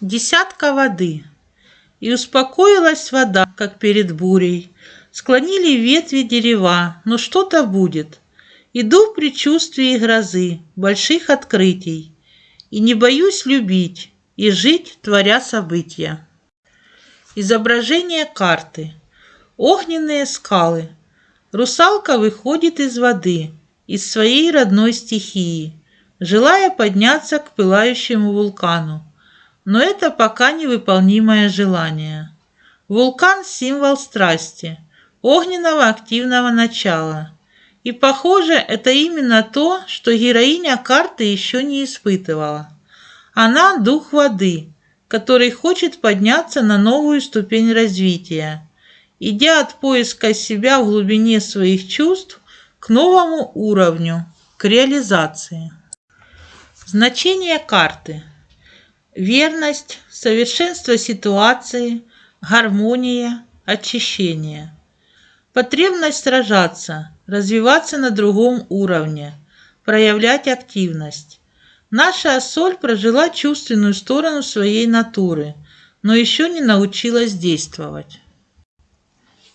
десятка воды. И успокоилась вода, как перед бурей. Склонили ветви дерева, но что-то будет. Иду в предчувствии грозы, больших открытий. И не боюсь любить и жить, творя события. Изображение карты. Огненные скалы. Русалка выходит из воды, из своей родной стихии, желая подняться к пылающему вулкану. Но это пока невыполнимое желание. Вулкан – символ страсти, огненного активного начала. И, похоже, это именно то, что героиня карты еще не испытывала. Она – дух воды, который хочет подняться на новую ступень развития, идя от поиска себя в глубине своих чувств к новому уровню, к реализации. Значение карты – верность, совершенство ситуации, гармония, очищение. Потребность сражаться, развиваться на другом уровне, проявлять активность. Наша соль прожила чувственную сторону своей натуры, но еще не научилась действовать.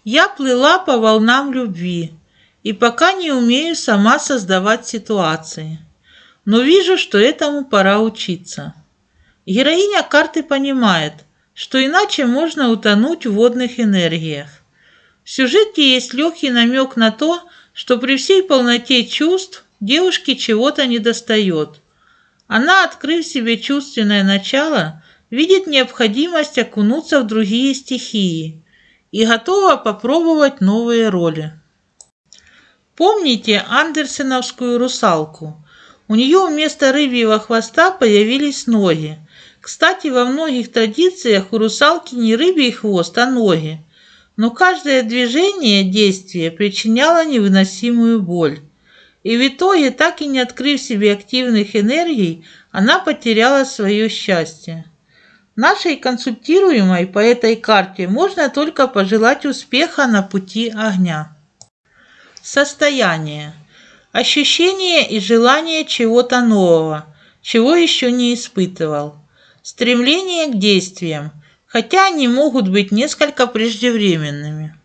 Я плыла по волнам любви и пока не умею сама создавать ситуации, но вижу, что этому пора учиться. Героиня карты понимает, что иначе можно утонуть в водных энергиях. В сюжете есть легкий намек на то, что при всей полноте чувств девушке чего-то недостает. Она, открыв себе чувственное начало, видит необходимость окунуться в другие стихии и готова попробовать новые роли. Помните андерсеновскую русалку? У нее вместо рыбьего хвоста появились ноги, кстати, во многих традициях у русалки не рыбий хвост, а ноги. Но каждое движение, действие причиняло невыносимую боль. И в итоге, так и не открыв себе активных энергий, она потеряла свое счастье. Нашей консультируемой по этой карте можно только пожелать успеха на пути огня. Состояние. Ощущение и желание чего-то нового, чего еще не испытывал. Стремление к действиям, хотя они могут быть несколько преждевременными.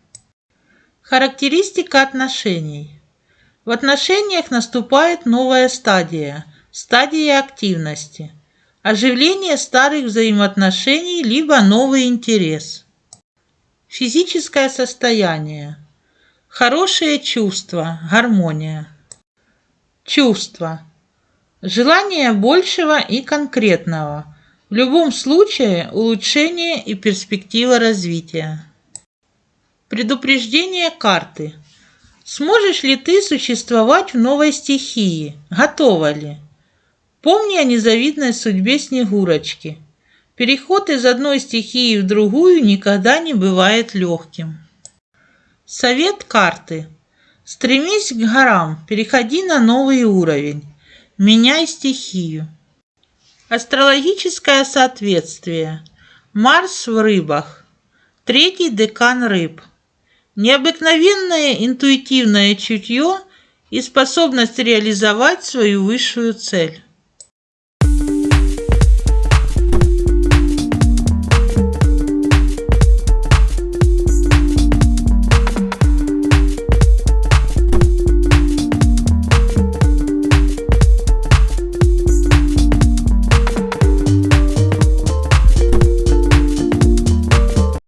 Характеристика отношений. В отношениях наступает новая стадия, стадия активности, оживление старых взаимоотношений либо новый интерес. Физическое состояние. Хорошее чувство, гармония. Чувство. Желание большего и конкретного – в любом случае улучшение и перспектива развития. Предупреждение карты. Сможешь ли ты существовать в новой стихии? Готова ли? Помни о незавидной судьбе Снегурочки. Переход из одной стихии в другую никогда не бывает легким. Совет карты. Стремись к горам, переходи на новый уровень. Меняй стихию. Астрологическое соответствие. Марс в рыбах. Третий декан рыб. Необыкновенное интуитивное чутье и способность реализовать свою высшую цель.